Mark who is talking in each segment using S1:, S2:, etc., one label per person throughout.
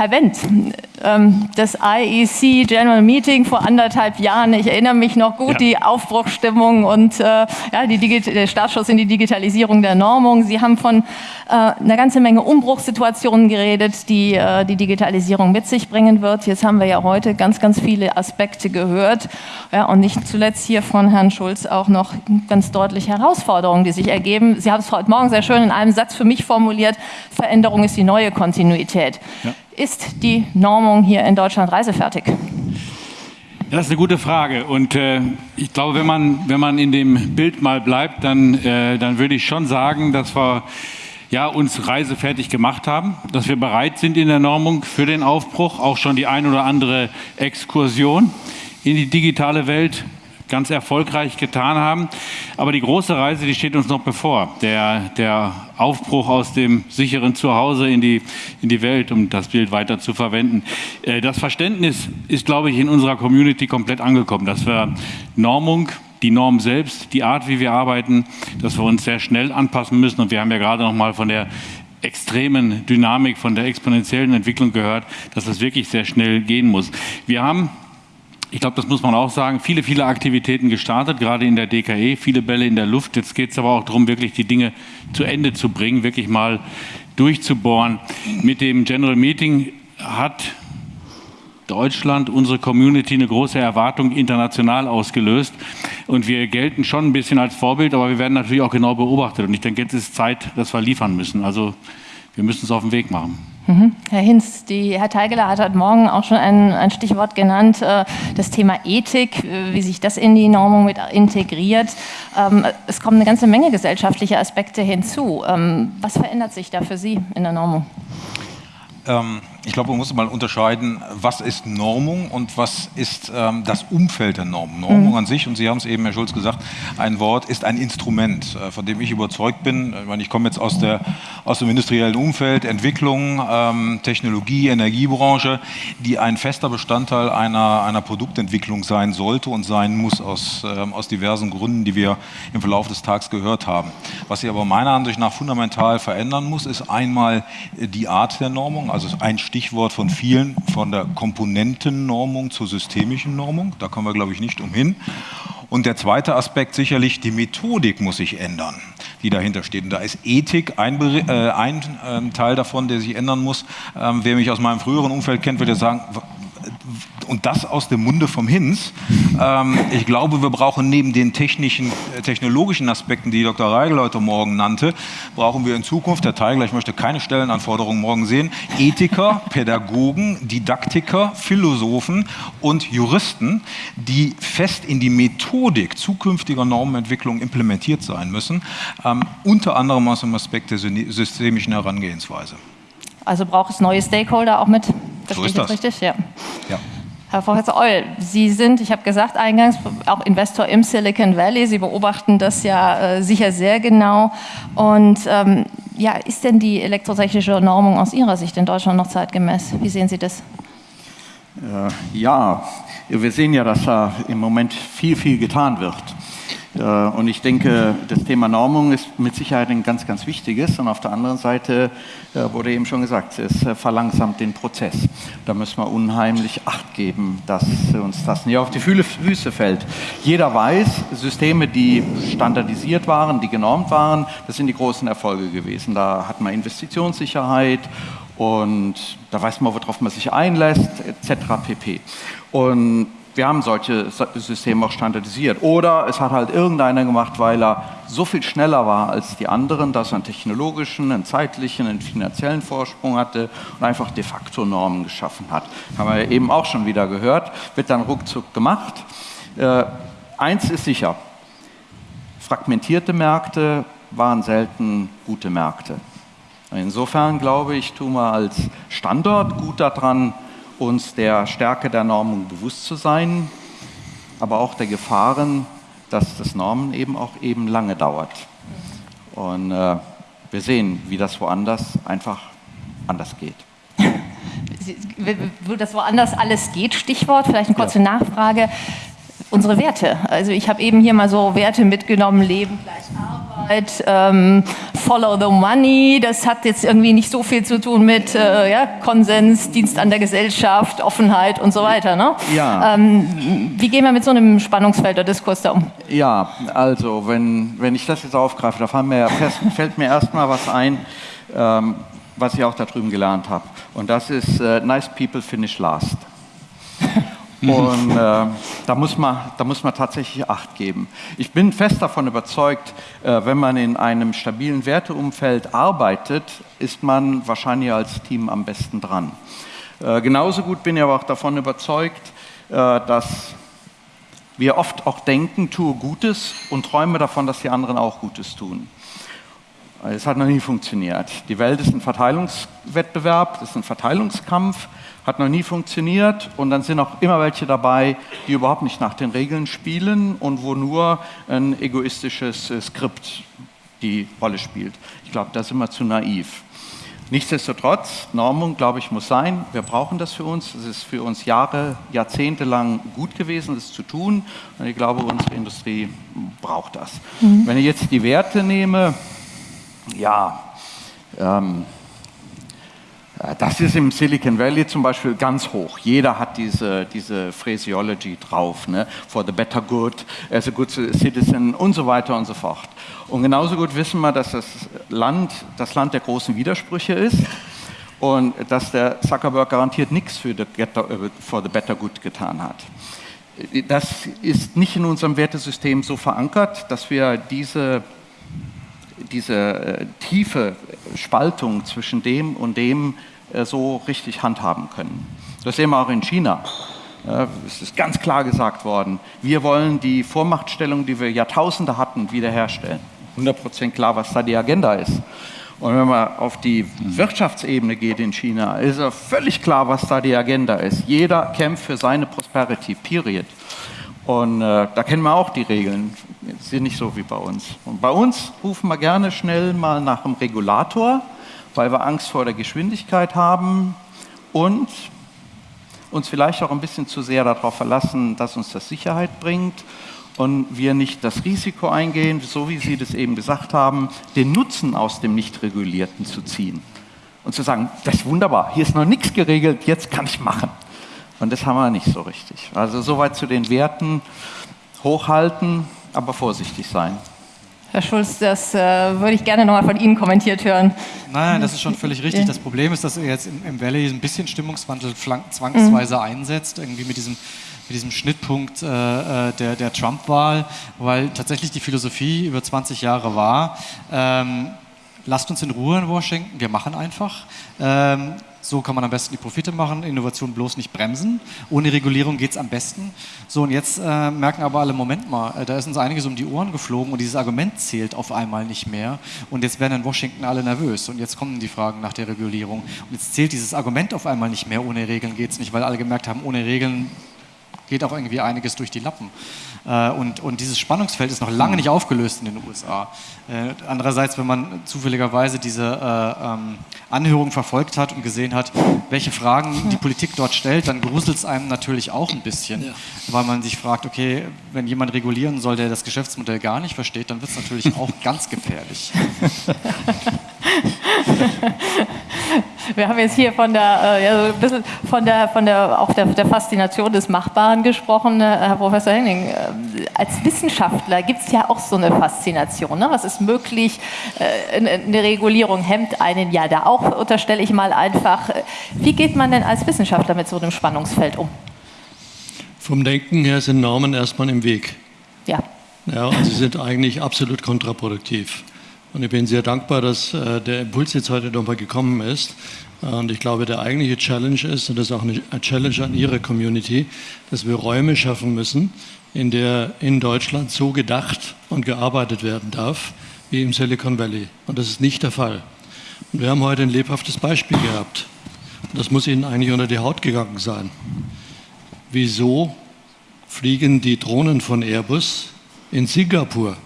S1: Herr Wendt, das IEC General Meeting vor anderthalb Jahren, ich erinnere mich noch gut, ja. die Aufbruchstimmung und äh, ja, die der Startschuss in die Digitalisierung der Normung. Sie haben von äh, einer ganzen Menge Umbruchssituationen geredet, die äh, die Digitalisierung mit sich bringen wird. Jetzt haben wir ja heute ganz, ganz viele Aspekte gehört ja, und nicht zuletzt hier von Herrn Schulz auch noch ganz deutlich Herausforderungen, die sich ergeben. Sie haben es heute Morgen sehr schön in einem Satz für mich formuliert, Veränderung ist die neue Kontinuität. Ja. Ist die Normung hier in Deutschland reisefertig?
S2: Das ist eine gute Frage und äh, ich glaube, wenn man, wenn man in dem Bild mal bleibt, dann, äh, dann würde ich schon sagen, dass wir ja, uns reisefertig gemacht haben, dass wir bereit sind in der Normung für den Aufbruch, auch schon die ein oder andere Exkursion in die digitale Welt ganz erfolgreich getan haben. Aber die große Reise, die steht uns noch bevor. Der, der Aufbruch aus dem sicheren Zuhause in die, in die Welt, um das Bild weiter zu verwenden. Äh, das Verständnis ist, glaube ich, in unserer Community komplett angekommen, dass wir Normung, die Norm selbst, die Art, wie wir arbeiten, dass wir uns sehr schnell anpassen müssen. Und wir haben ja gerade noch mal von der extremen Dynamik, von der exponentiellen Entwicklung gehört, dass das wirklich sehr schnell gehen muss. Wir haben ich glaube, das muss man auch sagen, viele, viele Aktivitäten gestartet, gerade in der DKE, viele Bälle in der Luft. Jetzt geht es aber auch darum, wirklich die Dinge zu Ende zu bringen, wirklich mal durchzubohren. Mit dem General Meeting hat Deutschland, unsere Community, eine große Erwartung international ausgelöst. Und wir gelten schon ein bisschen als Vorbild, aber wir werden natürlich auch genau beobachtet. Und ich denke, jetzt ist Zeit, dass wir liefern müssen. Also wir müssen es auf den Weg machen.
S1: Mhm. Herr Hinz, die, Herr Teigeler hat heute Morgen auch schon ein, ein Stichwort genannt, äh, das Thema Ethik, äh, wie sich das in die Normung mit integriert. Ähm, es kommen eine ganze Menge gesellschaftliche Aspekte hinzu. Ähm, was verändert sich da für Sie in der Normung?
S3: Ähm, ich glaube, man muss mal unterscheiden, was ist Normung und was ist ähm, das Umfeld der Normung. Normung mhm. an sich, und Sie haben es eben, Herr Schulz, gesagt, ein Wort ist ein Instrument, äh, von dem ich überzeugt bin. Ich, meine, ich komme jetzt aus, der, aus dem industriellen Umfeld, Entwicklung, ähm, Technologie, Energiebranche, die ein fester Bestandteil einer, einer Produktentwicklung sein sollte und sein muss, aus, ähm, aus diversen Gründen, die wir im Verlauf des Tages gehört haben. Was sich aber meiner Ansicht nach fundamental verändern muss, ist einmal die Art der Normung, also ein Stichwort von vielen, von der Komponentennormung zur systemischen Normung. Da kommen wir, glaube ich, nicht umhin. Und der zweite Aspekt sicherlich, die Methodik muss sich ändern, die dahinter steht. Und da ist Ethik ein, äh, ein äh, Teil davon, der sich ändern muss. Ähm, wer mich aus meinem früheren Umfeld kennt, würde sagen, und das aus dem Munde vom Hinz. Ähm, ich glaube, wir brauchen neben den technischen, äh, technologischen Aspekten, die Dr. Reigel heute Morgen nannte, brauchen wir in Zukunft, Herr Teigler, ich möchte keine Stellenanforderungen morgen sehen, Ethiker, Pädagogen, Didaktiker, Philosophen und Juristen, die fest in die Methodik zukünftiger Normenentwicklung implementiert sein müssen, ähm, unter anderem aus dem Aspekt der systemischen Herangehensweise.
S1: Also braucht es neue Stakeholder auch mit?
S3: Verstehe so ist das.
S1: richtig? Ja. ja. Herr Professor Eul, Sie sind, ich habe gesagt eingangs, auch Investor im Silicon Valley. Sie beobachten das ja äh, sicher sehr genau. Und ähm, ja, ist denn die elektrotechnische Normung aus Ihrer Sicht in Deutschland noch zeitgemäß? Wie sehen Sie das?
S4: Äh, ja, wir sehen ja, dass da im Moment viel, viel getan wird. Äh, und ich denke, das Thema Normung ist mit Sicherheit ein ganz, ganz wichtiges. Und auf der anderen Seite äh, wurde eben schon gesagt, es äh, verlangsamt den Prozess. Da müssen wir unheimlich Acht geben, dass uns das nicht auf die Füße fällt. Jeder weiß, Systeme, die standardisiert waren, die genormt waren, das sind die großen Erfolge gewesen. Da hat man Investitionssicherheit und da weiß man, worauf man sich einlässt, etc. pp. Und wir haben solche Systeme auch standardisiert. Oder es hat halt irgendeiner gemacht, weil er so viel schneller war als die anderen, dass er einen technologischen, einen zeitlichen, einen finanziellen Vorsprung hatte und einfach de facto Normen geschaffen hat. Haben wir eben auch schon wieder gehört, wird dann ruckzuck gemacht. Äh, eins ist sicher, fragmentierte Märkte waren selten gute Märkte. Insofern glaube ich, tun wir als Standort gut daran, uns der Stärke der Normung bewusst zu sein, aber auch der Gefahren, dass das Normen eben auch eben lange dauert. Und äh, wir sehen, wie das woanders einfach anders geht.
S1: Wo das woanders alles geht, Stichwort, vielleicht eine kurze ja. Nachfrage. Unsere Werte. Also ich habe eben hier mal so Werte mitgenommen, Leben gleich Arbeit Offenheit, ähm, Follow the Money. Das hat jetzt irgendwie nicht so viel zu tun mit äh, ja, Konsens, Dienst an der Gesellschaft, Offenheit und so weiter. Ne?
S4: Ja.
S1: Ähm, wie gehen wir mit so einem Spannungsfeld der Diskurs da um?
S4: Ja, also wenn, wenn ich das jetzt aufgreife, da fällt mir, fällt mir erstmal was ein, ähm, was ich auch da drüben gelernt habe. Und das ist äh, Nice People Finish Last. Und äh, da, muss man, da muss man tatsächlich Acht geben. Ich bin fest davon überzeugt, äh, wenn man in einem stabilen Werteumfeld arbeitet, ist man wahrscheinlich als Team am besten dran. Äh, genauso gut bin ich aber auch davon überzeugt, äh, dass wir oft auch denken, tue Gutes und träume davon, dass die anderen auch Gutes tun. Es hat noch nie funktioniert. Die Welt ist ein Verteilungswettbewerb, das ist ein Verteilungskampf, hat noch nie funktioniert und dann sind auch immer welche dabei, die überhaupt nicht nach den Regeln spielen und wo nur ein egoistisches äh, Skript die Rolle spielt. Ich glaube, da sind wir zu naiv. Nichtsdestotrotz, Normung, glaube ich, muss sein. Wir brauchen das für uns. Es ist für uns Jahre, Jahrzehnte lang gut gewesen, das zu tun. Und ich glaube, unsere Industrie braucht das. Mhm. Wenn ich jetzt die Werte nehme, ja, ähm, äh, das ist im Silicon Valley zum Beispiel ganz hoch. Jeder hat diese, diese Phraseology drauf. Ne? For the better good, as a good citizen und so weiter und so fort. Und genauso gut wissen wir, dass das Land das Land der großen Widersprüche ist und dass der Zuckerberg garantiert nichts für the, for the better good getan hat. Das ist nicht in unserem Wertesystem so verankert, dass wir diese diese äh, tiefe Spaltung zwischen dem und dem äh, so richtig handhaben können. Das sehen wir auch in China. Es ist ganz klar gesagt worden, wir wollen die Vormachtstellung, die wir Jahrtausende hatten, wiederherstellen. 100% klar, was da die Agenda ist. Und wenn man auf die Wirtschaftsebene geht in China, ist ja völlig klar, was da die Agenda ist. Jeder kämpft für seine Prosperity, period. Und äh, da kennen wir auch die Regeln, sind nicht so wie bei uns. Und bei uns rufen wir gerne schnell mal nach einem Regulator, weil wir Angst vor der Geschwindigkeit haben und uns vielleicht auch ein bisschen zu sehr darauf verlassen, dass uns das Sicherheit bringt und wir nicht das Risiko eingehen, so wie Sie das eben gesagt haben, den Nutzen aus dem Nicht-Regulierten zu ziehen und zu sagen, das ist wunderbar, hier ist noch nichts geregelt, jetzt kann ich machen. Und das haben wir nicht so richtig. Also soweit zu den Werten hochhalten, aber vorsichtig sein.
S1: Herr Schulz, das äh, würde ich gerne nochmal von Ihnen kommentiert hören.
S5: Nein, das ist schon völlig richtig. Das Problem ist, dass er jetzt im, im Valley ein bisschen Stimmungswandel zwangsweise mhm. einsetzt, irgendwie mit diesem, mit diesem Schnittpunkt äh, äh, der, der Trump-Wahl, weil tatsächlich die Philosophie über 20 Jahre war, ähm, lasst uns in Ruhe in Washington, wir machen einfach. Ähm, so kann man am besten die Profite machen, Innovation bloß nicht bremsen. Ohne Regulierung geht es am besten. So, und jetzt äh, merken aber alle, Moment mal, äh, da ist uns einiges um die Ohren geflogen und dieses Argument zählt auf einmal nicht mehr. Und jetzt werden in Washington alle nervös. Und jetzt kommen die Fragen nach der Regulierung. Und jetzt zählt dieses Argument auf einmal nicht mehr. Ohne Regeln geht es nicht, weil alle gemerkt haben, ohne Regeln geht auch irgendwie einiges durch die Lappen. Äh, und, und dieses Spannungsfeld ist noch lange nicht aufgelöst in den USA. Äh, andererseits, wenn man zufälligerweise diese äh, ähm, Anhörung verfolgt hat und gesehen hat, welche Fragen die Politik dort stellt, dann gruselt es einem natürlich auch ein bisschen, ja. weil man sich fragt, okay, wenn jemand regulieren soll, der das Geschäftsmodell gar nicht versteht, dann wird es natürlich auch ganz gefährlich.
S1: Wir haben jetzt hier von der, äh, ja, so ein bisschen von der, von der, auch der, der Faszination des Machbaren gesprochen, äh, Herr Professor Henning. Äh, als Wissenschaftler gibt es ja auch so eine Faszination. Ne? Was ist möglich? Äh, eine Regulierung hemmt einen ja da auch, unterstelle ich mal einfach. Wie geht man denn als Wissenschaftler mit so einem Spannungsfeld um?
S6: Vom Denken her sind Normen erstmal im Weg.
S1: Ja.
S6: Ja, und sie sind eigentlich absolut kontraproduktiv. Und ich bin sehr dankbar, dass äh, der Impuls jetzt heute nochmal gekommen ist. Und ich glaube, der eigentliche Challenge ist, und das ist auch eine Challenge an Ihre Community, dass wir Räume schaffen müssen, in der in Deutschland so gedacht und gearbeitet werden darf wie im Silicon Valley. Und das ist nicht der Fall. Und wir haben heute ein lebhaftes Beispiel gehabt. Und das muss Ihnen eigentlich unter die Haut gegangen sein. Wieso fliegen die Drohnen von Airbus in Singapur?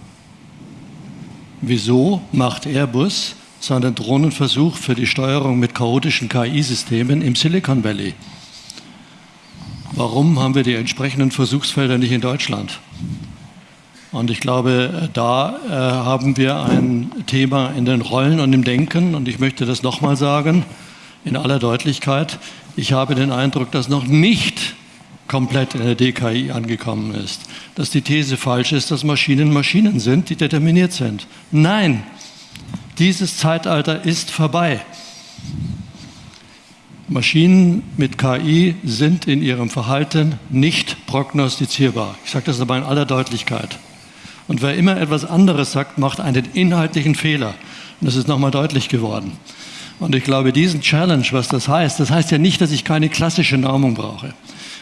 S6: Wieso macht Airbus seinen Drohnenversuch für die Steuerung mit chaotischen KI-Systemen im Silicon Valley? Warum haben wir die entsprechenden Versuchsfelder nicht in Deutschland? Und ich glaube, da äh, haben wir ein Thema in den Rollen und im Denken. Und ich möchte das nochmal sagen, in aller Deutlichkeit. Ich habe den Eindruck, dass noch nicht komplett in der DKI angekommen ist. Dass die These falsch ist, dass Maschinen Maschinen sind, die determiniert sind. Nein, dieses Zeitalter ist vorbei. Maschinen mit KI sind in ihrem Verhalten nicht prognostizierbar. Ich sage das aber in aller Deutlichkeit. Und wer immer etwas anderes sagt, macht einen inhaltlichen Fehler. Und das ist nochmal deutlich geworden. Und ich glaube, diesen Challenge, was das heißt, das heißt ja nicht, dass ich keine klassische Normung brauche.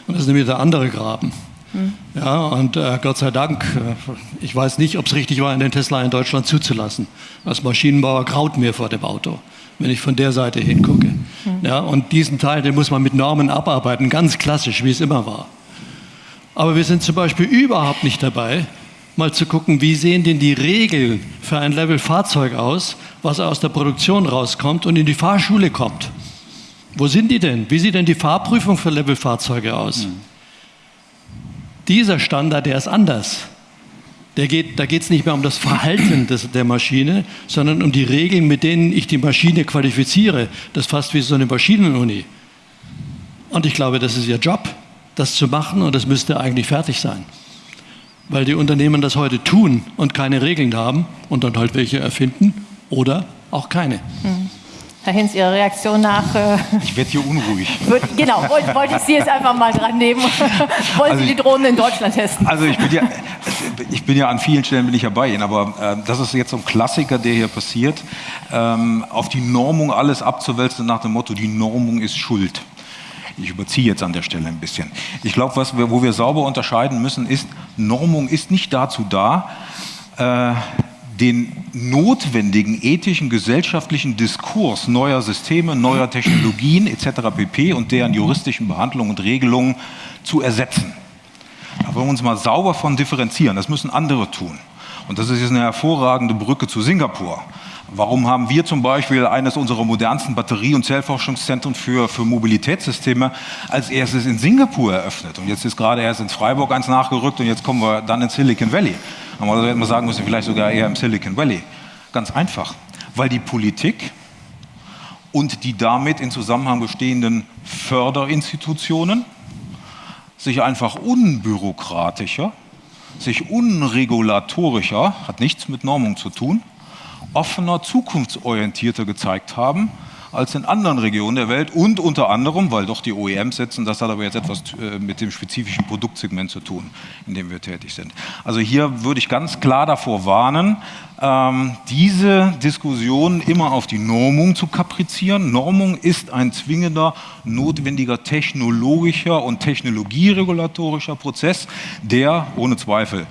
S6: Und das ist nämlich der andere Graben. Mhm. Ja, und äh, Gott sei Dank, äh, ich weiß nicht, ob es richtig war, den Tesla in Deutschland zuzulassen. Als Maschinenbauer graut mir vor dem Auto, wenn ich von der Seite hingucke. Mhm. Ja, und diesen Teil, den muss man mit Normen abarbeiten, ganz klassisch, wie es immer war. Aber wir sind zum Beispiel überhaupt nicht dabei, mal zu gucken, wie sehen denn die Regeln für ein Level Fahrzeug aus, was aus der Produktion rauskommt und in die Fahrschule kommt. Wo sind die denn? Wie sieht denn die Fahrprüfung für Level Fahrzeuge aus? Mhm. Dieser Standard, der ist anders. Der geht, da geht es nicht mehr um das Verhalten des, der Maschine, sondern um die Regeln, mit denen ich die Maschine qualifiziere. Das ist fast wie so eine Maschinenuni. Und ich glaube, das ist ihr Job, das zu machen und das müsste eigentlich fertig sein weil die Unternehmen das heute tun und keine Regeln haben und dann halt welche erfinden oder auch keine. Mhm.
S1: Herr Hinz, Ihre Reaktion nach. Äh,
S3: ich werde hier unruhig.
S1: Wird, genau, wollte wollt ich Sie jetzt einfach mal dran nehmen. Wollen also Sie die Drohnen in Deutschland testen?
S3: Also ich bin ja, ich bin ja an vielen Stellen bin ich ja bei Ihnen, aber äh, das ist jetzt so ein Klassiker, der hier passiert, ähm, auf die Normung alles abzuwälzen nach dem Motto, die Normung ist schuld. Ich überziehe jetzt an der Stelle ein bisschen. Ich glaube, wo wir sauber unterscheiden müssen, ist, Normung ist nicht dazu da, äh, den notwendigen ethischen, gesellschaftlichen Diskurs neuer Systeme, neuer Technologien etc. pp. und deren juristischen Behandlungen und Regelungen zu ersetzen. Da wollen wir uns mal sauber von differenzieren. Das müssen andere tun. Und das ist jetzt eine hervorragende Brücke zu Singapur. Warum haben wir zum Beispiel eines unserer modernsten Batterie- und Zellforschungszentren für, für Mobilitätssysteme als erstes in Singapur eröffnet? Und jetzt ist gerade erst in Freiburg eins nachgerückt und jetzt kommen wir dann in Silicon Valley. Aber da hätten wir sagen müssen, vielleicht sogar eher im Silicon Valley. Ganz einfach, weil die Politik und die damit in Zusammenhang bestehenden Förderinstitutionen sich einfach unbürokratischer, sich unregulatorischer, hat nichts mit Normung zu tun, offener, zukunftsorientierter gezeigt haben als in anderen Regionen der Welt und unter anderem, weil doch die OEMs setzen, das hat aber jetzt etwas äh, mit dem spezifischen Produktsegment zu tun, in dem wir tätig sind. Also hier würde ich ganz klar davor warnen, ähm, diese Diskussion immer auf die Normung zu kaprizieren. Normung ist ein zwingender, notwendiger technologischer und technologieregulatorischer Prozess, der ohne Zweifel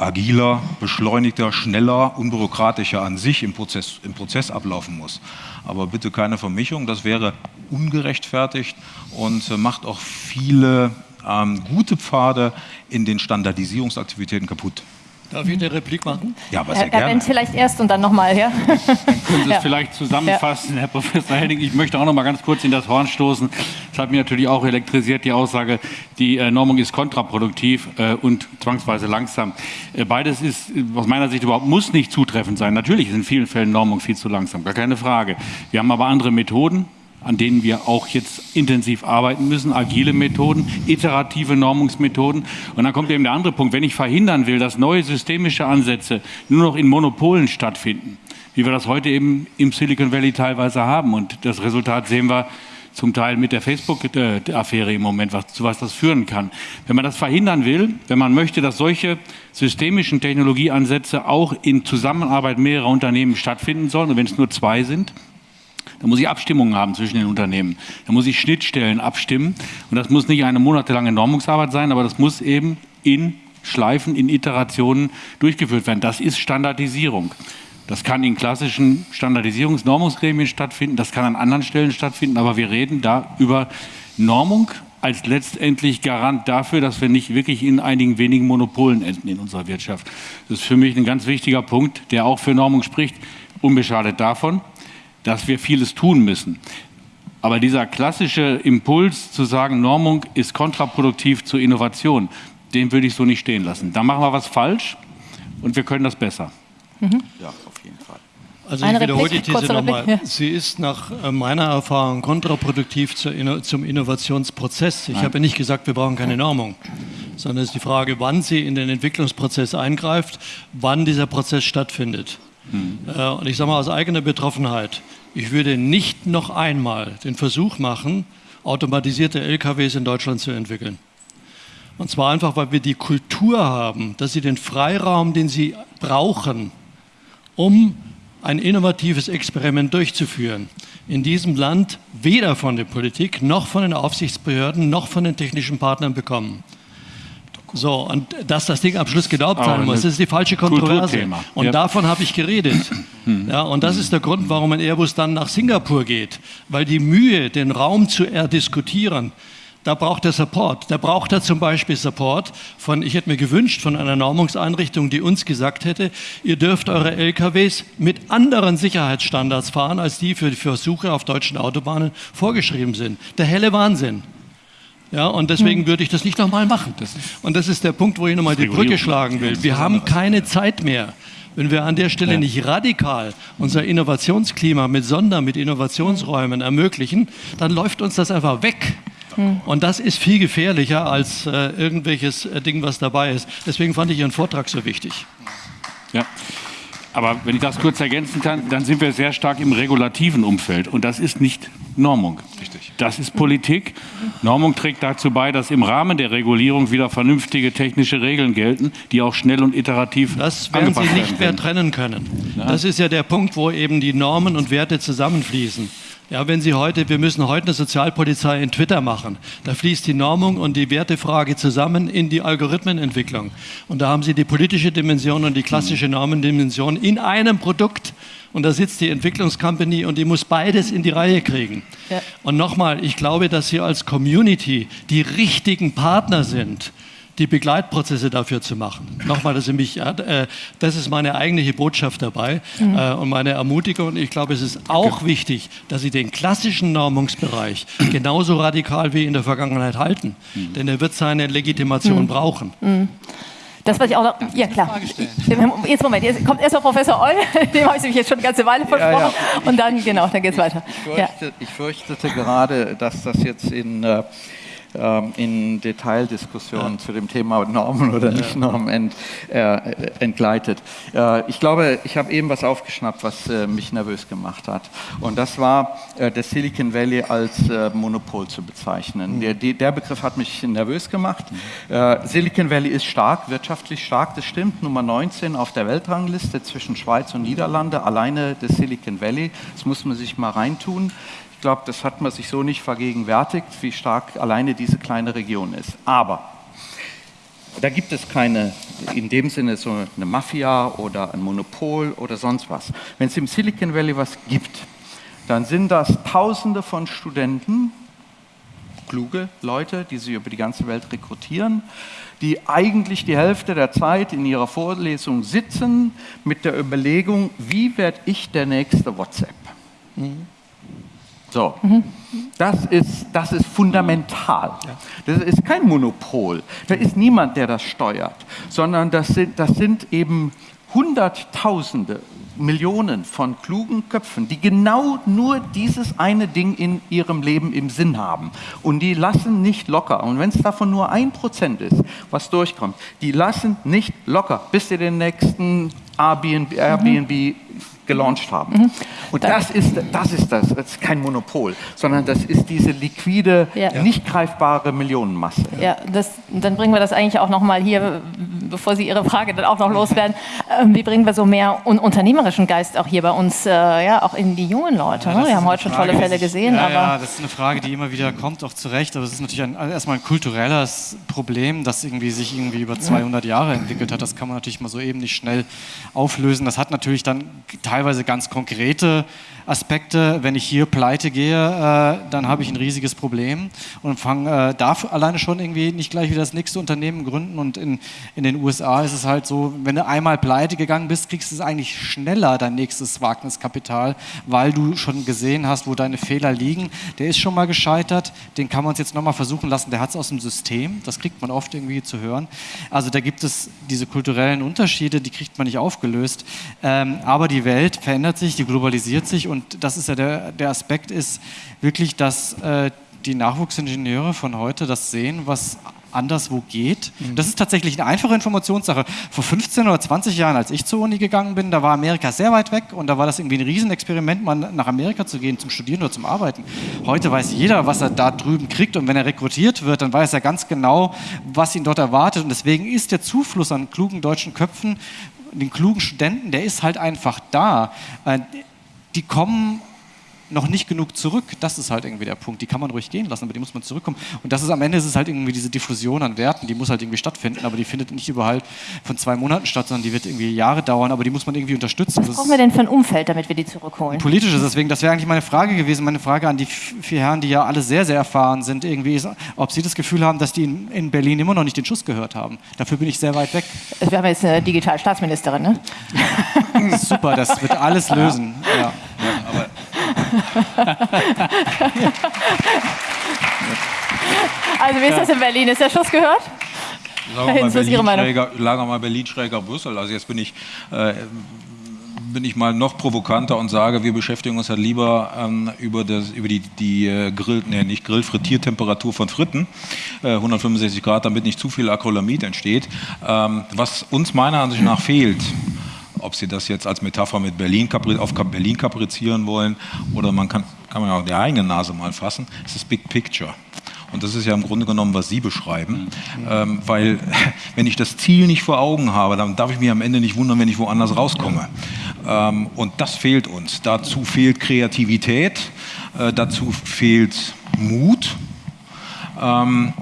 S3: agiler, beschleunigter, schneller, unbürokratischer an sich im Prozess, im Prozess ablaufen muss. Aber bitte keine Vermischung, das wäre ungerechtfertigt und äh, macht auch viele ähm, gute Pfade in den Standardisierungsaktivitäten kaputt.
S6: Darf ich eine Replik machen?
S1: Ja, aber sehr Herr, gerne. Herr Wendt vielleicht erst und dann nochmal, ja?
S2: Dann können Sie es ja. vielleicht zusammenfassen, ja. Herr Professor Henning. Ich möchte auch noch mal ganz kurz in das Horn stoßen. Das hat mich natürlich auch elektrisiert, die Aussage, die äh, Normung ist kontraproduktiv äh, und zwangsweise langsam. Äh, beides ist aus meiner Sicht überhaupt, muss nicht zutreffend sein. Natürlich ist in vielen Fällen Normung viel zu langsam, gar keine Frage. Wir haben aber andere Methoden, an denen wir auch jetzt intensiv arbeiten müssen, agile Methoden, iterative Normungsmethoden. Und dann kommt eben der andere Punkt, wenn ich verhindern will, dass neue systemische Ansätze nur noch in Monopolen stattfinden, wie wir das heute eben im Silicon Valley teilweise haben. Und das Resultat sehen wir zum Teil mit der Facebook-Affäre im Moment, was, zu was das führen kann. Wenn man das verhindern will, wenn man möchte, dass solche systemischen Technologieansätze auch in Zusammenarbeit mehrerer Unternehmen stattfinden sollen, und wenn es nur zwei sind, da muss ich Abstimmungen haben zwischen den Unternehmen. Da muss ich Schnittstellen abstimmen. Und das muss nicht eine monatelange Normungsarbeit sein, aber das muss eben in Schleifen, in Iterationen durchgeführt werden. Das ist Standardisierung. Das kann in klassischen Standardisierungsnormungsgremien stattfinden, das kann an anderen Stellen stattfinden, aber wir reden da über Normung als letztendlich Garant dafür, dass wir nicht wirklich in einigen wenigen Monopolen enden in unserer Wirtschaft. Das ist für mich ein ganz wichtiger Punkt, der auch für Normung spricht, unbeschadet davon dass wir vieles tun müssen. Aber dieser klassische Impuls zu sagen, Normung ist kontraproduktiv zur Innovation, den würde ich so nicht stehen lassen. Da machen wir was falsch, und wir können das besser.
S4: Mhm. Ja, auf jeden Fall.
S6: Also ich wiederhole die These nochmal. Ja. Sie ist nach äh, meiner Erfahrung kontraproduktiv zum Innovationsprozess. Ich Nein. habe nicht gesagt, wir brauchen keine Normung, sondern es ist die Frage, wann sie in den Entwicklungsprozess eingreift, wann dieser Prozess stattfindet. Hm. Und ich sage mal aus eigener Betroffenheit, ich würde nicht noch einmal den Versuch machen, automatisierte LKWs in Deutschland zu entwickeln. Und zwar einfach, weil wir die Kultur haben, dass sie den Freiraum, den sie brauchen, um ein innovatives Experiment durchzuführen, in diesem Land weder von der Politik noch von den Aufsichtsbehörden noch von den technischen Partnern bekommen. So, und dass das Ding am Schluss gedauert sein muss, das ist die falsche Kontroverse. Und ja. davon habe ich geredet. Ja, und das ist der Grund, warum ein Airbus dann nach Singapur geht. Weil die Mühe, den Raum zu erdiskutieren, da braucht er Support. Da braucht er zum Beispiel Support von, ich hätte mir gewünscht, von einer Normungseinrichtung, die uns gesagt hätte, ihr dürft eure LKWs mit anderen Sicherheitsstandards fahren, als die für die Versuche auf deutschen Autobahnen vorgeschrieben sind. Der helle Wahnsinn. Ja, und deswegen würde ich das nicht nochmal machen. und das ist der Punkt, wo ich nochmal die Brücke schlagen will. Wir haben keine Zeit mehr. Wenn wir an der Stelle ja. nicht radikal unser Innovationsklima mit Sonder, mit Innovationsräumen ermöglichen, dann läuft uns das einfach weg. Hm. Und das ist viel gefährlicher als äh, irgendwelches äh, Ding, was dabei ist. Deswegen fand ich Ihren Vortrag so wichtig.
S2: Ja. Aber wenn ich das kurz ergänzen kann, dann sind wir sehr stark im regulativen Umfeld. Und das ist nicht Normung. Richtig. Das ist Politik. Normung trägt dazu bei, dass im Rahmen der Regulierung wieder vernünftige technische Regeln gelten, die auch schnell und iterativ
S6: Das werden Sie nicht mehr trennen können. Das ist ja der Punkt, wo eben die Normen und Werte zusammenfließen. Ja, wenn Sie heute, wir müssen heute eine Sozialpolizei in Twitter machen. Da fließt die Normung und die Wertefrage zusammen in die Algorithmenentwicklung. Und da haben Sie die politische Dimension und die klassische Normendimension in einem Produkt. Und da sitzt die Entwicklungscompany und die muss beides in die Reihe kriegen. Ja. Und nochmal, ich glaube, dass Sie als Community die richtigen Partner sind die Begleitprozesse dafür zu machen. Nochmal, das ist, mich, äh, das ist meine eigentliche Botschaft dabei mhm. äh, und meine Ermutigung. Und ich glaube, es ist auch wichtig, dass Sie den klassischen Normungsbereich genauso radikal wie in der Vergangenheit halten. Mhm. Denn er wird seine Legitimation mhm. brauchen.
S1: Mhm. Das, was ich auch noch. Ja, klar. Jetzt Moment, jetzt kommt erst mal Professor Eul, dem habe ich mich jetzt schon eine ganze Weile versprochen. Ja, ja. Und dann, genau, dann geht es weiter.
S4: Ich, fürchte, ja. ich, fürchtete gerade, dass das jetzt in. Äh, in Detaildiskussionen zu dem Thema Normen oder nicht Normen ent, äh, entgleitet. Äh, ich glaube, ich habe eben was aufgeschnappt, was äh, mich nervös gemacht hat. Und das war, äh, das Silicon Valley als äh, Monopol zu bezeichnen. Mhm. Der, der, Begriff hat mich nervös gemacht. Mhm. Silicon Valley ist stark, wirtschaftlich stark, das stimmt. Nummer 19 auf der Weltrangliste zwischen Schweiz und Niederlande, alleine das Silicon Valley. Das muss man sich mal reintun. Ich glaube, das hat man sich so nicht vergegenwärtigt, wie stark alleine diese kleine Region ist. Aber da gibt es keine, in dem Sinne so eine Mafia oder ein Monopol oder sonst was. Wenn es im Silicon Valley was gibt, dann sind das Tausende von Studenten, kluge Leute, die sie über die ganze Welt rekrutieren, die eigentlich die Hälfte der Zeit in ihrer Vorlesung sitzen mit der Überlegung, wie werde ich der nächste WhatsApp? Mhm. So, mhm. das, ist, das ist fundamental. Das ist kein Monopol. Da ist niemand, der das steuert, sondern das sind, das sind eben Hunderttausende, Millionen von klugen Köpfen, die genau nur dieses eine Ding in ihrem Leben im Sinn haben. Und die lassen nicht locker. Und wenn es davon nur ein Prozent ist, was durchkommt, die lassen nicht locker, bis sie den nächsten Airbnb, Airbnb gelauncht haben. Mhm. Und das ist, das ist das, das ist kein Monopol, sondern das ist diese liquide, ja. nicht greifbare Millionenmasse.
S1: Ja, das, dann bringen wir das eigentlich auch noch mal hier, bevor Sie Ihre Frage dann auch noch loswerden, ähm, wie bringen wir so mehr un unternehmerischen Geist auch hier bei uns, äh, ja, auch in die jungen Leute. Ja, ne? Wir haben heute schon tolle Fälle gesehen.
S5: Ja,
S1: aber
S5: ja, das ist eine Frage, die immer wieder kommt, auch zu Recht, aber es ist natürlich ein, erstmal ein kulturelles Problem, das irgendwie sich irgendwie über 200 Jahre entwickelt hat. Das kann man natürlich mal so eben nicht schnell auflösen. Das hat natürlich dann teilweise teilweise ganz konkrete Aspekte. Wenn ich hier pleite gehe, äh, dann habe ich ein riesiges Problem und fange äh, darf alleine schon irgendwie nicht gleich wieder das nächste Unternehmen gründen. Und in, in den USA ist es halt so, wenn du einmal pleite gegangen bist, kriegst du es eigentlich schneller, dein nächstes Wagniskapital, weil du schon gesehen hast, wo deine Fehler liegen. Der ist schon mal gescheitert, den kann man uns jetzt nochmal versuchen lassen, der hat es aus dem System, das kriegt man oft irgendwie zu hören. Also da gibt es diese kulturellen Unterschiede, die kriegt man nicht aufgelöst. Ähm, aber die Welt verändert sich, die globalisiert sich und das ist ja der, der Aspekt ist wirklich, dass äh, die Nachwuchsingenieure von heute das sehen, was anderswo geht. Mhm. Das ist tatsächlich eine einfache Informationssache. Vor 15 oder 20 Jahren, als ich zur Uni gegangen bin, da war Amerika sehr weit weg und da war das irgendwie ein Riesenexperiment, mal nach Amerika zu gehen, zum Studieren oder zum Arbeiten. Heute weiß jeder, was er da drüben kriegt und wenn er rekrutiert wird, dann weiß er ganz genau, was ihn dort erwartet und deswegen ist der Zufluss an klugen deutschen Köpfen, den klugen Studenten, der ist halt einfach da. Die kommen noch nicht genug zurück. Das ist halt irgendwie der Punkt. Die kann man ruhig gehen lassen, aber die muss man zurückkommen. Und das ist am Ende ist es halt irgendwie diese Diffusion an Werten, die muss halt irgendwie stattfinden, aber die findet nicht überall von zwei Monaten statt, sondern die wird irgendwie Jahre dauern, aber die muss man irgendwie unterstützen.
S1: Was brauchen wir denn für ein Umfeld, damit wir die zurückholen?
S5: Politisches, deswegen, das wäre eigentlich meine Frage gewesen, meine Frage an die vier Herren, die ja alle sehr, sehr erfahren sind, irgendwie, ist, ob sie das Gefühl haben, dass die in, in Berlin immer noch nicht den Schuss gehört haben. Dafür bin ich sehr weit weg.
S1: Wir haben jetzt eine Digitalstaatsministerin, ne?
S5: Super, das wird alles lösen. Ja. Ja, aber
S1: also wie ist das in Berlin? Ist der Schuss gehört?
S3: Sagen wir mal Berlin, schräger, lagen wir mal Berlin schräger Brüssel. Also jetzt bin ich, äh, bin ich mal noch provokanter und sage, wir beschäftigen uns halt lieber ähm, über, das, über die, die äh, Grill, nee, nicht Grill, Frittiertemperatur von Fritten, äh, 165 Grad, damit nicht zu viel Acrylamid entsteht. Ähm, was uns meiner Ansicht nach fehlt, ob Sie das jetzt als Metapher mit Berlin auf Berlin kaprizieren wollen oder man kann, kann man auch die eigene Nase mal fassen, ist das Big Picture. Und das ist ja im Grunde genommen, was Sie beschreiben. Mhm. Ähm, weil wenn ich das Ziel nicht vor Augen habe, dann darf ich mich am Ende nicht wundern, wenn ich woanders rauskomme. Ähm, und das fehlt uns. Dazu fehlt Kreativität, äh, dazu fehlt Mut. Ähm,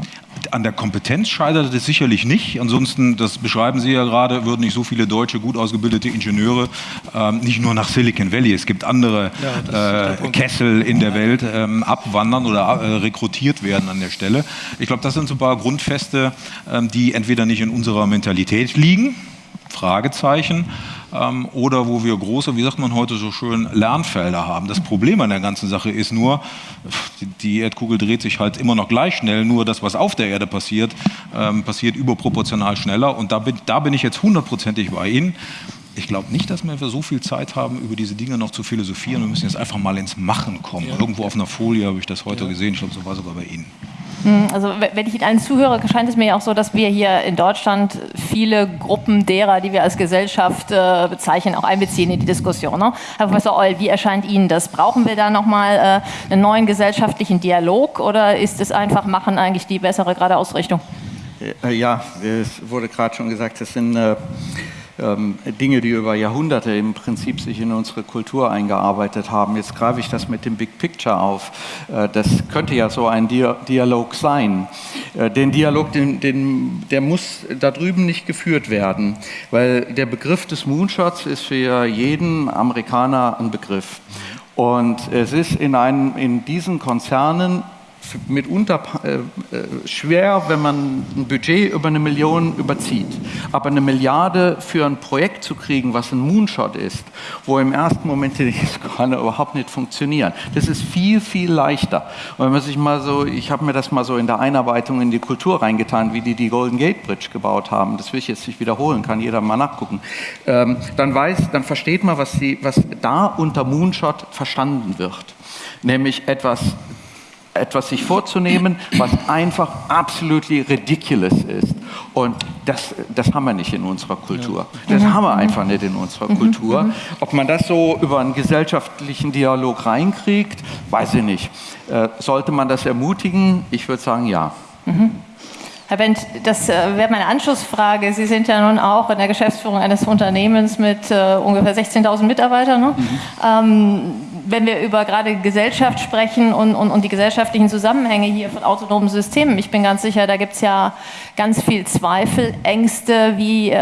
S3: an der Kompetenz scheitert es sicherlich nicht. Ansonsten, das beschreiben Sie ja gerade, würden nicht so viele deutsche, gut ausgebildete Ingenieure ähm, nicht nur nach Silicon Valley, es gibt andere ja, äh, Kessel in der Welt ähm, abwandern oder äh, rekrutiert werden an der Stelle. Ich glaube, das sind so ein paar Grundfeste, ähm, die entweder nicht in unserer Mentalität liegen, Fragezeichen, ähm, oder wo wir große, wie sagt man heute so schön, Lernfelder haben. Das Problem an der ganzen Sache ist nur, die, Erdkugel dreht sich halt immer noch gleich schnell, nur das, was auf der Erde passiert, ähm, passiert überproportional schneller und da bin, da bin ich jetzt hundertprozentig bei Ihnen. Ich glaube nicht, dass wir so viel Zeit haben, über diese Dinge noch zu philosophieren. Wir müssen jetzt einfach mal ins Machen kommen. Irgendwo auf einer Folie habe ich das heute ja. gesehen. Ich glaube, so war sogar bei Ihnen.
S1: Hm, also wenn ich Ihnen zuhöre, scheint es mir ja auch so, dass wir hier in Deutschland viele Gruppen derer, die wir als Gesellschaft äh, bezeichnen, auch einbeziehen in die Diskussion. Ne? Herr Professor Eul, wie erscheint Ihnen das? Brauchen wir da nochmal äh, einen neuen gesellschaftlichen Dialog oder ist es einfach Machen eigentlich die bessere gerade Ausrichtung?
S4: Äh, ja, es wurde gerade schon gesagt, es sind äh, ähm, Dinge, die über Jahrhunderte im Prinzip sich in unsere Kultur eingearbeitet haben. Jetzt greife ich das mit dem Big Picture auf. Äh, das könnte ja so ein Dialog sein. Äh, den Dialog, den, den, der muss da drüben nicht geführt werden, weil der Begriff des Moonshots ist für jeden Amerikaner ein Begriff. Und es ist in, einem, in diesen Konzernen mitunter äh, äh, schwer, wenn man ein Budget über eine Million überzieht. Aber eine Milliarde für ein Projekt zu kriegen, was ein Moonshot ist, wo im ersten Moment die kann überhaupt nicht funktionieren, das ist viel, viel leichter. Und wenn man sich mal so, ich habe mir das mal so in der Einarbeitung in die Kultur reingetan, wie die die Golden Gate Bridge gebaut haben, das will ich jetzt nicht wiederholen, kann jeder mal nachgucken, ähm, dann weiß, dann versteht man, was, die, was da unter Moonshot verstanden wird. Nämlich etwas etwas sich vorzunehmen, was einfach absolut ridiculous ist. Und das, das haben wir nicht in unserer Kultur. Das haben wir einfach nicht in unserer mhm. Kultur. Mhm. Ob man das so über einen gesellschaftlichen Dialog reinkriegt, weiß ich nicht. Äh, sollte man das ermutigen? Ich würde sagen, ja. Mhm.
S1: Herr Bent, das äh, wäre meine Anschlussfrage. Sie sind ja nun auch in der Geschäftsführung eines Unternehmens mit äh, ungefähr 16.000 Mitarbeitern. Ne? Mhm. Ähm, wenn wir über gerade Gesellschaft sprechen und, und, und, die gesellschaftlichen Zusammenhänge hier von autonomen Systemen, ich bin ganz sicher, da gibt es ja ganz viel Zweifel, Ängste, wie äh,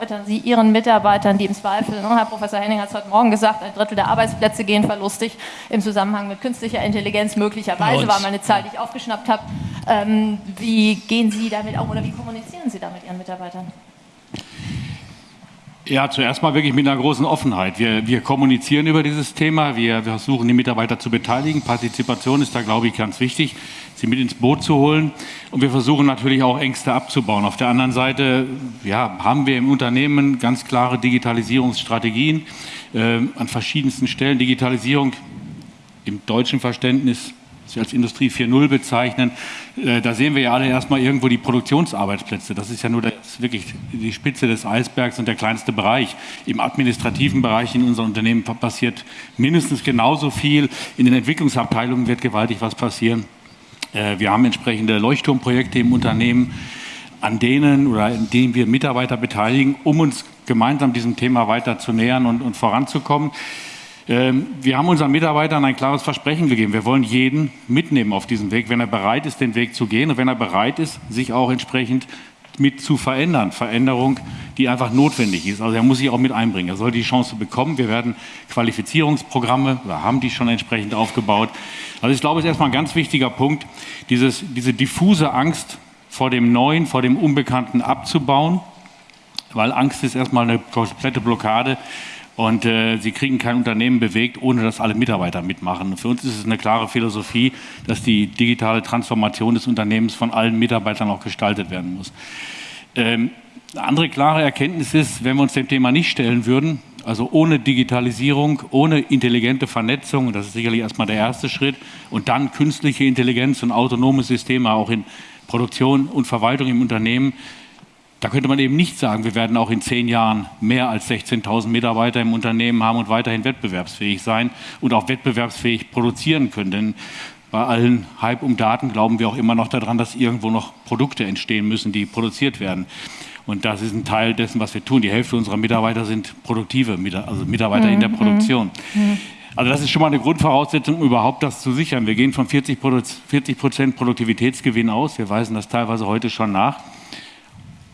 S1: erläutern Sie Ihren Mitarbeitern, die im Zweifel, ne, Herr Professor Henning hat es heute Morgen gesagt, ein Drittel der Arbeitsplätze gehen verlustig im Zusammenhang mit künstlicher Intelligenz, möglicherweise war mal eine Zahl, die ich aufgeschnappt habe. Ähm, wie gehen Sie damit um oder wie kommunizieren Sie da mit Ihren Mitarbeitern?
S2: Ja, zuerst mal wirklich mit einer großen Offenheit. Wir, wir kommunizieren über dieses Thema, wir, wir versuchen die Mitarbeiter zu beteiligen. Partizipation ist da, glaube ich, ganz wichtig, sie mit ins Boot zu holen. Und wir versuchen natürlich auch Ängste abzubauen. Auf der anderen Seite ja, haben wir im Unternehmen ganz klare Digitalisierungsstrategien äh, an verschiedensten Stellen. Digitalisierung im deutschen Verständnis Sie als Industrie 4.0 bezeichnen, äh, da sehen wir ja alle erstmal irgendwo die Produktionsarbeitsplätze. Das ist ja nur das, wirklich die Spitze des Eisbergs und der kleinste Bereich. Im administrativen Bereich in unserem Unternehmen passiert mindestens genauso viel. In den Entwicklungsabteilungen wird gewaltig was passieren. Äh, wir haben entsprechende Leuchtturmprojekte im Unternehmen, an denen oder in denen wir Mitarbeiter beteiligen, um uns gemeinsam diesem Thema weiter zu nähern und, und voranzukommen. Ähm, wir haben unseren Mitarbeitern ein klares Versprechen gegeben. Wir wollen jeden mitnehmen auf diesem Weg, wenn er bereit ist, den Weg zu gehen und wenn er bereit ist, sich auch entsprechend mit zu verändern. Veränderung, die einfach notwendig ist. Also er muss sich auch mit einbringen. Er soll die Chance bekommen. Wir werden Qualifizierungsprogramme oder haben die schon entsprechend aufgebaut. Also ich glaube, es ist erstmal ein ganz wichtiger Punkt, dieses, diese diffuse Angst vor dem Neuen, vor dem Unbekannten abzubauen, weil Angst ist erstmal eine komplette Blockade und äh, sie kriegen kein Unternehmen bewegt, ohne dass alle Mitarbeiter mitmachen. Für uns ist es eine klare Philosophie, dass die digitale Transformation des Unternehmens von allen Mitarbeitern auch gestaltet werden muss. Ähm, eine andere klare Erkenntnis ist, wenn wir uns dem Thema nicht stellen würden, also ohne Digitalisierung, ohne intelligente Vernetzung, das ist sicherlich erstmal der erste Schritt, und dann künstliche Intelligenz und autonome Systeme auch in Produktion und Verwaltung im Unternehmen, da könnte man eben nicht sagen, wir werden auch in zehn Jahren mehr als 16.000 Mitarbeiter im Unternehmen haben und weiterhin wettbewerbsfähig sein und auch wettbewerbsfähig produzieren können. Denn bei allen Hype um Daten glauben wir auch immer noch daran, dass irgendwo noch Produkte entstehen müssen, die produziert werden. Und das ist ein Teil dessen, was wir tun. Die Hälfte unserer Mitarbeiter sind produktive, also Mitarbeiter mhm. in der mhm. Produktion. Mhm. Also das ist schon mal eine Grundvoraussetzung, um überhaupt das zu sichern. Wir gehen von 40 Prozent Produktivitätsgewinn aus. Wir weisen das teilweise heute schon nach.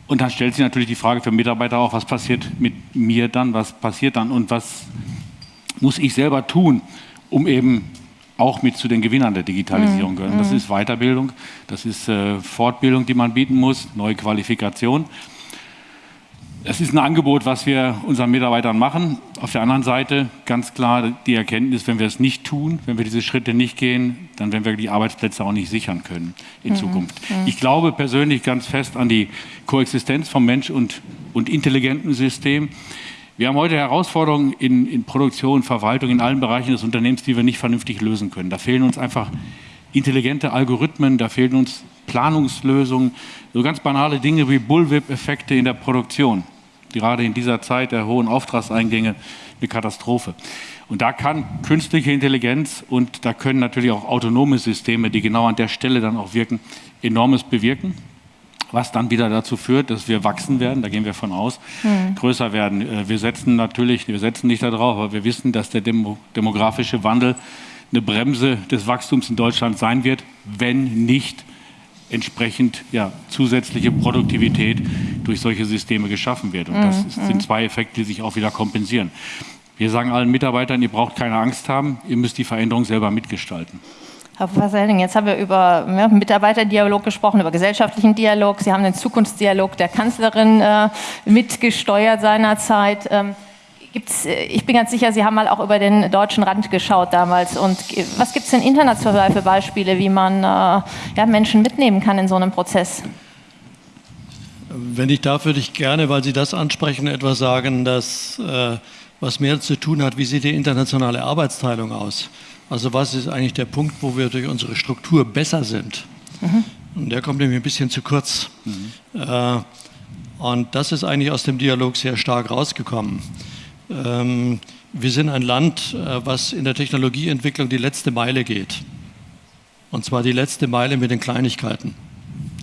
S2: Und dann stellt sich natürlich die Frage für Mitarbeiter auch, was passiert mit mir dann, was passiert dann und was muss ich selber tun, um eben auch mit zu den Gewinnern der Digitalisierung mhm. gehören. Das mhm. ist Weiterbildung, das ist äh, Fortbildung, die man bieten muss, neue Qualifikation. Das ist ein Angebot, was wir unseren Mitarbeitern machen. Auf der anderen Seite ganz klar die Erkenntnis, wenn wir es nicht tun, wenn wir diese Schritte nicht gehen, dann werden wir die Arbeitsplätze auch nicht sichern können in mhm. Zukunft. Mhm. Ich glaube persönlich ganz fest an die Koexistenz von Mensch und, und intelligentem System. Wir haben heute Herausforderungen in, in Produktion, Verwaltung, in allen Bereichen des Unternehmens, die wir nicht vernünftig lösen können. Da fehlen uns einfach intelligente Algorithmen, da fehlen uns Planungslösungen, so ganz banale Dinge wie Bullwhip-Effekte in der Produktion gerade in dieser Zeit der hohen Auftragseingänge eine Katastrophe. Und da kann künstliche Intelligenz und da können natürlich auch autonome Systeme, die genau an der Stelle dann auch wirken, enormes bewirken. Was dann wieder dazu führt, dass wir wachsen werden, da gehen wir von aus, mhm. größer werden. Äh, wir setzen natürlich, wir setzen nicht darauf, aber wir wissen, dass der Demo demografische Wandel eine Bremse des Wachstums in Deutschland sein wird, wenn nicht entsprechend ja, zusätzliche Produktivität durch solche Systeme geschaffen wird. Und das ist, mhm, sind mhm. zwei Effekte, die sich auch wieder kompensieren. Wir sagen allen Mitarbeitern, ihr braucht keine Angst haben, ihr müsst die Veränderung selber mitgestalten.
S1: Herr Professor Henning, jetzt haben wir über ja, Mitarbeiterdialog gesprochen, über gesellschaftlichen Dialog. Sie haben den Zukunftsdialog der Kanzlerin äh, mitgesteuert seinerzeit. Ähm, Gibt's, äh, ich bin ganz sicher, Sie haben mal auch über den deutschen Rand geschaut damals. Und was gibt es denn international für Beispiele, wie man äh, ja, Menschen mitnehmen kann in so einem Prozess?
S6: Wenn ich darf, würde ich gerne, weil Sie das ansprechen, etwas sagen, das, äh, was mehr zu tun hat, wie sieht die internationale Arbeitsteilung aus? Also was ist eigentlich der Punkt, wo wir durch unsere Struktur besser sind? Mhm. Und der kommt nämlich ein bisschen zu kurz. Mhm. Äh, und das ist eigentlich aus dem Dialog sehr stark rausgekommen. Ähm, wir sind ein Land, äh, was in der Technologieentwicklung die letzte Meile geht. Und zwar die letzte Meile mit den Kleinigkeiten.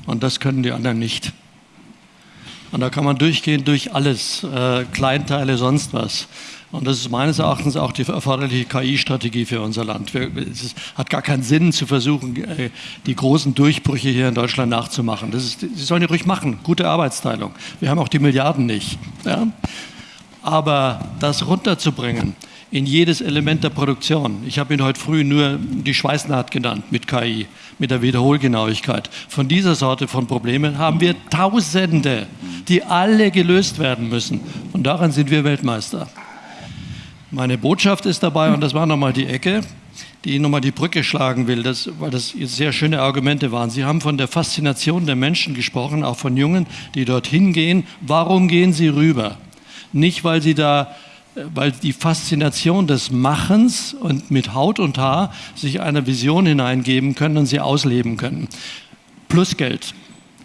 S6: Und das können die anderen nicht. Und da kann man durchgehen durch alles, äh, Kleinteile, sonst was. Und das ist meines Erachtens auch die erforderliche KI-Strategie für unser Land. Es hat gar keinen Sinn zu versuchen, äh, die großen Durchbrüche hier in Deutschland nachzumachen. Das ist, Sie sollen die ruhig machen. Gute Arbeitsteilung. Wir haben auch die Milliarden nicht. Ja? Aber das runterzubringen in jedes Element der Produktion. Ich habe Ihnen heute früh nur die Schweißnaht genannt mit KI, mit der Wiederholgenauigkeit. Von dieser Sorte von Problemen haben wir Tausende, die alle gelöst werden müssen. Und daran sind wir Weltmeister. Meine Botschaft ist dabei, und das war nochmal die Ecke, die nochmal die Brücke schlagen will, das, weil das sehr schöne Argumente waren. Sie haben von der Faszination der Menschen gesprochen, auch von Jungen, die dorthin gehen. Warum gehen sie rüber? Nicht, weil sie da weil die Faszination des Machens und mit Haut und Haar sich einer Vision hineingeben können und sie ausleben können. Plus Geld.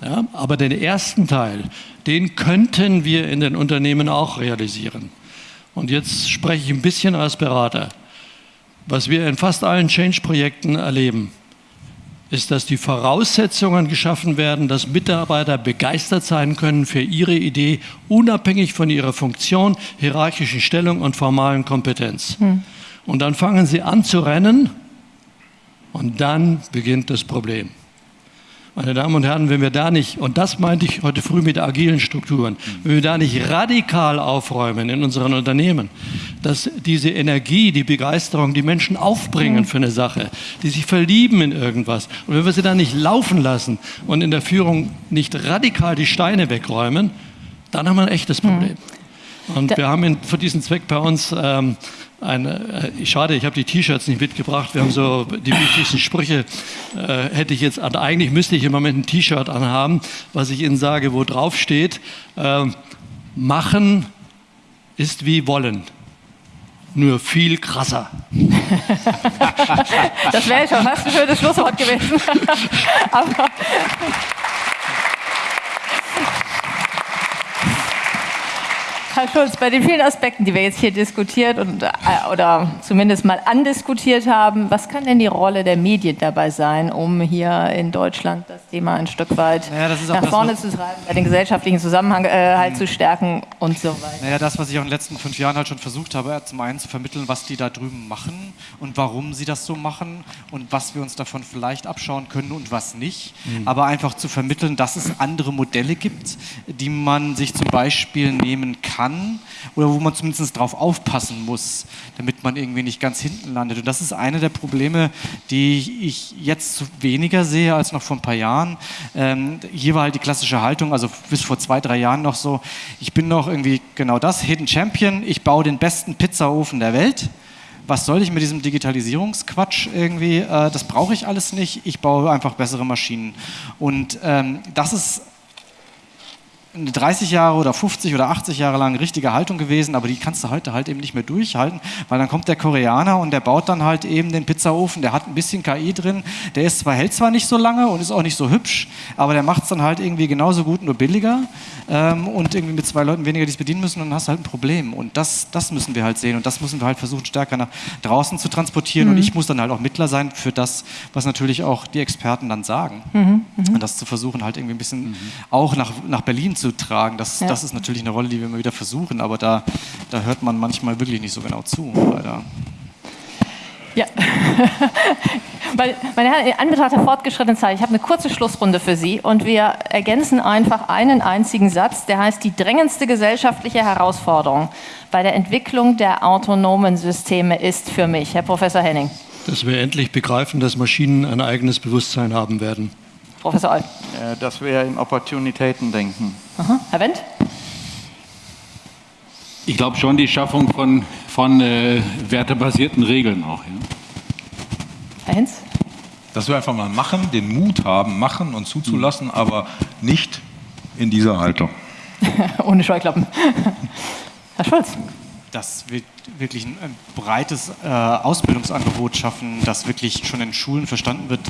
S6: Ja, aber den ersten Teil, den könnten wir in den Unternehmen auch realisieren. Und jetzt spreche ich ein bisschen als Berater. Was wir in fast allen Change-Projekten erleben, ist, dass die Voraussetzungen geschaffen werden, dass Mitarbeiter begeistert sein können für ihre Idee, unabhängig von ihrer Funktion, hierarchischen Stellung und formalen Kompetenz. Hm. Und dann fangen sie an zu rennen und dann beginnt das Problem. Meine Damen und Herren, wenn wir da nicht, und das meinte ich heute früh mit agilen Strukturen, wenn wir da nicht radikal aufräumen in unseren Unternehmen, dass diese Energie, die Begeisterung, die Menschen aufbringen für eine Sache, die sich verlieben in irgendwas, und wenn wir sie da nicht laufen lassen und in der Führung nicht radikal die Steine wegräumen, dann haben wir ein echtes Problem. Und wir haben in, für diesen Zweck bei uns ähm, eine, äh, schade, ich habe die T-Shirts nicht mitgebracht. Wir haben so die wichtigsten Sprüche. Äh, hätte ich jetzt, also eigentlich müsste ich im Moment ein T-Shirt anhaben, was ich Ihnen sage, wo drauf steht: äh, Machen ist wie wollen. Nur viel krasser.
S1: das wäre schon fast ein schönes Schlusswort gewesen. Aber Herr Schulz, bei den vielen Aspekten, die wir jetzt hier diskutiert und, äh, oder zumindest mal andiskutiert haben, was kann denn die Rolle der Medien dabei sein, um hier in Deutschland das Thema ein Stück weit naja, nach vorne zu treiben, den gesellschaftlichen Zusammenhang äh, halt mhm. zu stärken und so weiter?
S5: Naja, das, was ich auch in den letzten fünf Jahren halt schon versucht habe, zum einen zu vermitteln, was die da drüben machen und warum sie das so machen und was wir uns davon vielleicht abschauen können und was nicht. Mhm. Aber einfach zu vermitteln, dass es andere Modelle gibt, die man sich zum Beispiel nehmen kann kann oder wo man zumindest darauf aufpassen muss, damit man irgendwie nicht ganz hinten landet. Und das ist eine der Probleme, die ich jetzt weniger sehe als noch vor ein paar Jahren. Ähm, hier war halt die klassische Haltung, also bis vor zwei, drei Jahren noch so, ich bin noch irgendwie genau das, Hidden Champion, ich baue den besten Pizzaofen der Welt was soll ich mit diesem Digitalisierungsquatsch irgendwie? Äh, das brauche ich alles nicht. Ich baue einfach bessere Maschinen. Und ähm, das ist 30 Jahre oder 50 oder 80 Jahre lang richtige Haltung gewesen, aber die kannst du heute halt eben nicht mehr durchhalten, weil dann kommt der Koreaner und der baut dann halt eben den Pizzaofen, der hat ein bisschen KI drin, der ist zwar, hält zwar nicht so lange und ist auch nicht so hübsch, aber der macht es dann halt irgendwie genauso gut, nur billiger ähm, und irgendwie mit zwei Leuten weniger, die es bedienen müssen und dann hast du halt ein Problem und das, das müssen wir halt sehen und das müssen wir halt versuchen stärker nach draußen zu transportieren mhm. und ich muss dann halt auch Mittler sein für das, was natürlich auch die Experten dann sagen mhm. Mhm. und das zu versuchen halt irgendwie ein bisschen mhm. auch nach, nach Berlin zu tragen. Das, ja. das ist natürlich eine Rolle, die wir immer wieder versuchen, aber da, da hört man manchmal wirklich nicht so genau zu, leider.
S1: Ja, meine Herren, in Anbetracht der fortgeschrittenen Zeit, ich habe eine kurze Schlussrunde für Sie und wir ergänzen einfach einen einzigen Satz, der heißt, die drängendste gesellschaftliche Herausforderung bei der Entwicklung der autonomen Systeme ist für mich, Herr Professor Henning.
S6: Dass wir endlich begreifen, dass Maschinen ein eigenes Bewusstsein haben werden.
S1: Professor Oll.
S4: Äh, dass wir in Opportunitäten denken.
S1: Aha. Herr Wendt?
S2: Ich glaube schon die Schaffung von, von äh, wertebasierten Regeln auch. Ja.
S1: Herr Hinz?
S3: Dass wir einfach mal machen, den Mut haben, machen und zuzulassen, mhm. aber nicht in dieser Haltung.
S1: Ohne Scheuklappen. Herr Schulz?
S5: Dass wir wirklich ein, ein breites äh, Ausbildungsangebot schaffen, das wirklich schon in Schulen verstanden wird,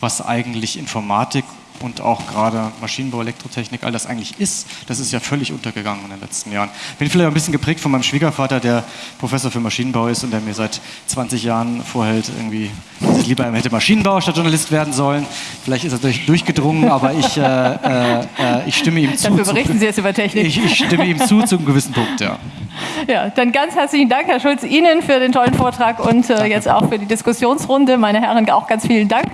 S5: was eigentlich Informatik und auch gerade Maschinenbau, Elektrotechnik, all das eigentlich ist, das ist ja völlig untergegangen in den letzten Jahren. Bin vielleicht ein bisschen geprägt von meinem Schwiegervater, der Professor für Maschinenbau ist und der mir seit 20 Jahren vorhält, irgendwie, dass ich lieber hätte Maschinenbau statt Journalist werden sollen. Vielleicht ist er durch, durchgedrungen, aber ich, äh, äh, äh ich stimme ihm zu.
S1: Dafür berichten zu, Sie jetzt über Technik.
S5: Ich, ich stimme ihm zu, zu einem gewissen Punkt, ja.
S1: Ja, dann ganz herzlichen Dank, Herr Schulz, Ihnen für den tollen Vortrag und äh, jetzt auch für die Diskussionsrunde. Meine Herren, auch ganz vielen Dank.